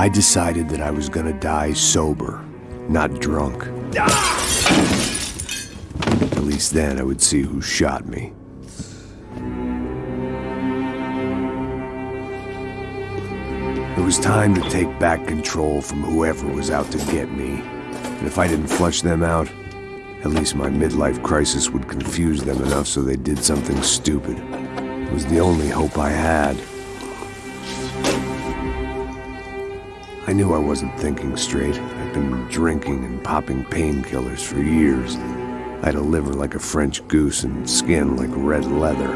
I decided that I was gonna die sober, not drunk. At least then I would see who shot me. It was time to take back control from whoever was out to get me. And if I didn't flush them out, at least my midlife crisis would confuse them enough so they did something stupid. It was the only hope I had. I knew I wasn't thinking straight. I'd been drinking and popping painkillers for years. I had a liver like a French goose and skin like red leather.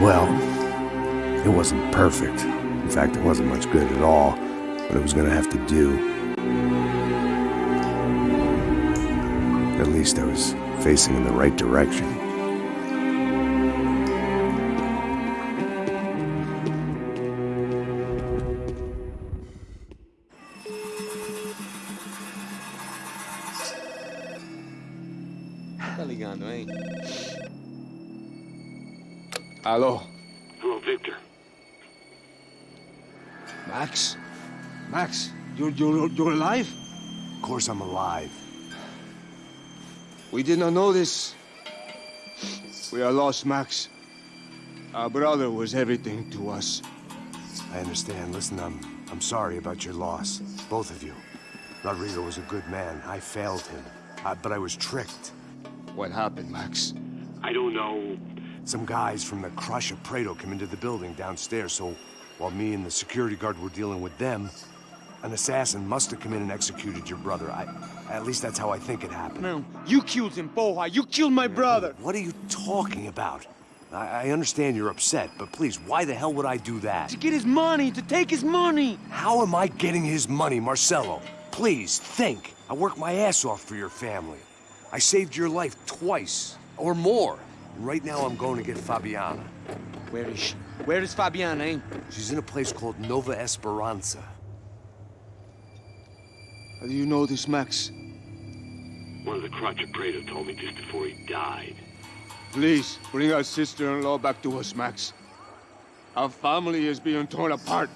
Well, it wasn't perfect. In fact, it wasn't much good at all, but it was gonna have to do. At least I was facing in the right direction. Tá ligando, hein? Alô? Hello, Victor. Max? Max, you're, you're, you're alive? Of course I'm alive. We did not know this. We are lost, Max. Our brother was everything to us. I understand. Listen, I'm I'm sorry about your loss. Both of you. Rodrigo was a good man. I failed him. I, but I was tricked. What happened, Max? I don't know. Some guys from the Crachá Preto came into the building downstairs, so while me and the security guard were dealing with them, an assassin must have come in and executed your brother. I at least that's how I think it happened. No, you killed him, Poha. You killed my brother. What are you talking about? I, I understand you're upset, but please, why the hell would I do that? To get his money, to take his money. How am I getting his money, Marcelo? Please, think. I worked my ass off for your family. I saved your life twice, or more. And right now I'm going to get Fabiana. Where is she? Where is Fabiana, eh? She's in a place called Nova Esperança. How do you know this, Max? One of the Crachá Preto told me just before he died. Please, bring our sister-in-law back to us, Max. Our family is being torn apart.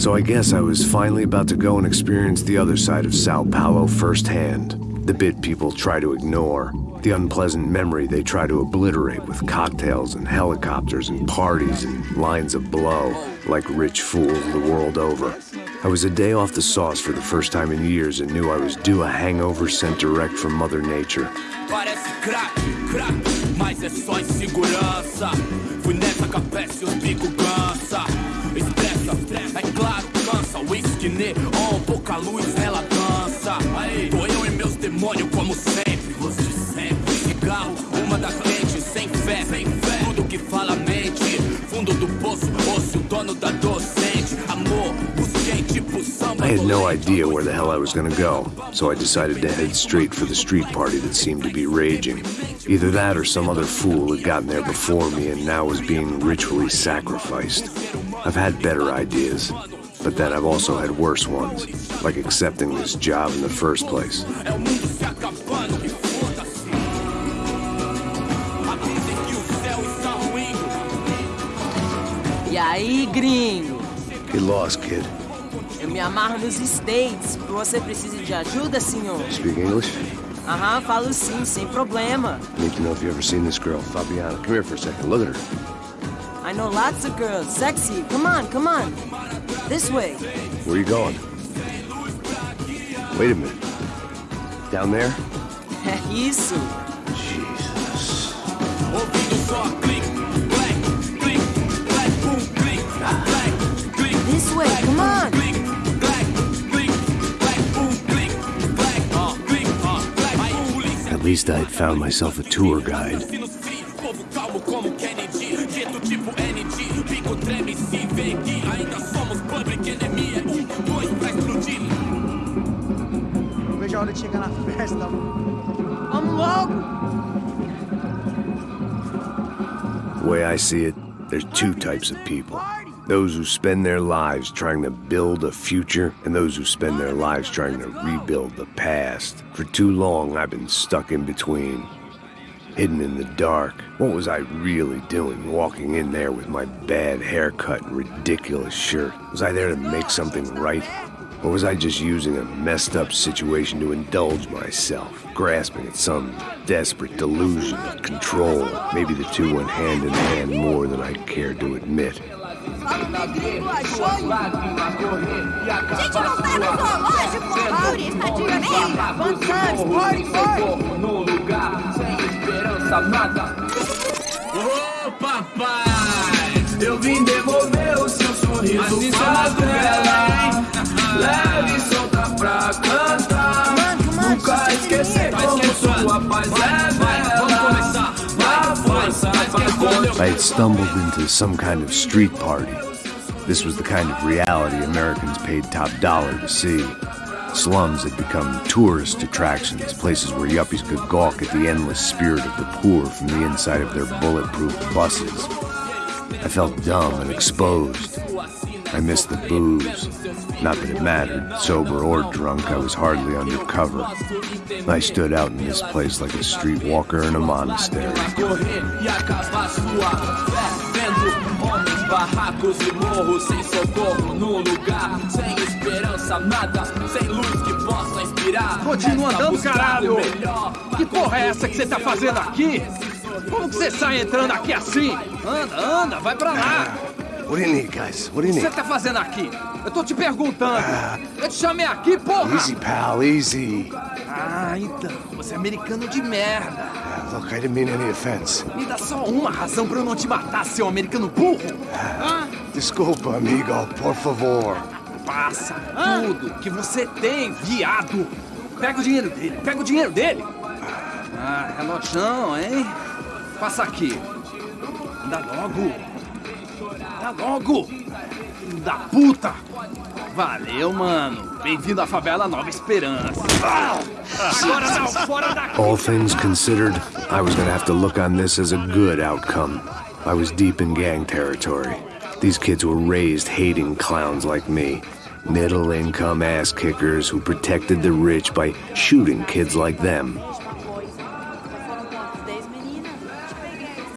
So I guess I was finally about to go and experience the other side of Sao Paulo firsthand. The bit people try to ignore. The unpleasant memory they try to obliterate with cocktails and helicopters and parties and lines of blow, like rich fools the world over. I was a day off the sauce for the first time in years and knew I was due a hangover sent direct from Mother Nature. Whisky neon, pouca luz, ela dança. Aí, tô eu e meus demônios como sempre. De sempre, cigarro, uma da frente, sem fé, sem fé. Tudo que fala mente, fundo do poço, osso, dono da docente. Amor, busquei tipo samba. I had no idea where the hell I was gonna go, so I decided to head straight for the street party that seemed to be raging. Either that or some other fool had gotten there before me and now was being ritually sacrificed. I've had better ideas, but then I've also had worse ones, like accepting this job in the first place. É o mundo se acabando e foda-se. Avisem que o céu está ruindo. Aí, gringo? Get lost, kid. Eu me amarro nos States. Você precisa de ajuda, senhor? Speak English? Aham, falo sim, sem problema. Need to know if you ever seen this girl, Fabiana. Come here for a second. Look at her. I know lots of girls. Sexy. Come on, come on. This way. Where are you going? Wait a minute. Down there? Isso. Jesus. Ouvindo só clique, black, clique, black, boom, clique, black, clique, This way, come on. clique, black, clique, black, boom, clique, black, clique, black, boom, polícia. At least I'd found myself a tour guide. Hora de chegar na festa. Vamos logo! The way I see it, there's two types of people. Those who spend their lives trying to build a future, and those who spend their lives trying to rebuild the past. For too long, I've been stuck in between. Hidden in the dark. What was I really doing walking in there with my bad haircut and ridiculous shirt? Was I there to make something right? Or was I just using a messed up situation to indulge myself, grasping at some desperate delusion of control? Maybe the two went hand in hand more than I cared to admit. Ô papai, eu vim devolver o seu sorriso. I had stumbled into some kind of street party. This was the kind of reality Americans paid top dollar to see. Slums had become tourist attractions, places where yuppies could gawk at the endless spirit of the poor from the inside of their bulletproof buses. I felt dumb and exposed. I missed the booze. Not that it mattered, sober or drunk, I was hardly undercover. I stood out in this place like a streetwalker in a monastery. barracos e morros sem socorro no lugar, sem esperança, nada, sem luz que possa inspirar. Continua andando, caralho! melhor. Que porra é essa que você tá fazendo aqui? Como que você sai entrando aqui assim? Anda, anda, vai pra lá! What do you need, guys? What do O you que você tá fazendo aqui? Eu tô te perguntando. Eu te chamei aqui, porra! Easy, pal, easy. Ah, então, você é americano de merda. Uh, Look, I didn't mean any offense. Me dá só uma razão pra eu não te matar, seu americano burro. Desculpa, amigo, por favor. Passa tudo que você tem, viado. Pega o dinheiro dele, pega o dinheiro dele. Ah, relojão, hein? Passa aqui. Anda logo. Anda logo. Da puta. Valeu, mano. Bem-vindo à favela Nova Esperança. Agora não, fora daqui. All things considered, I was gonna have to look on this as a good outcome. I was deep in gang territory. These kids were raised hating clowns like me. Middle income ass kickers who protected the rich by shooting kids like them.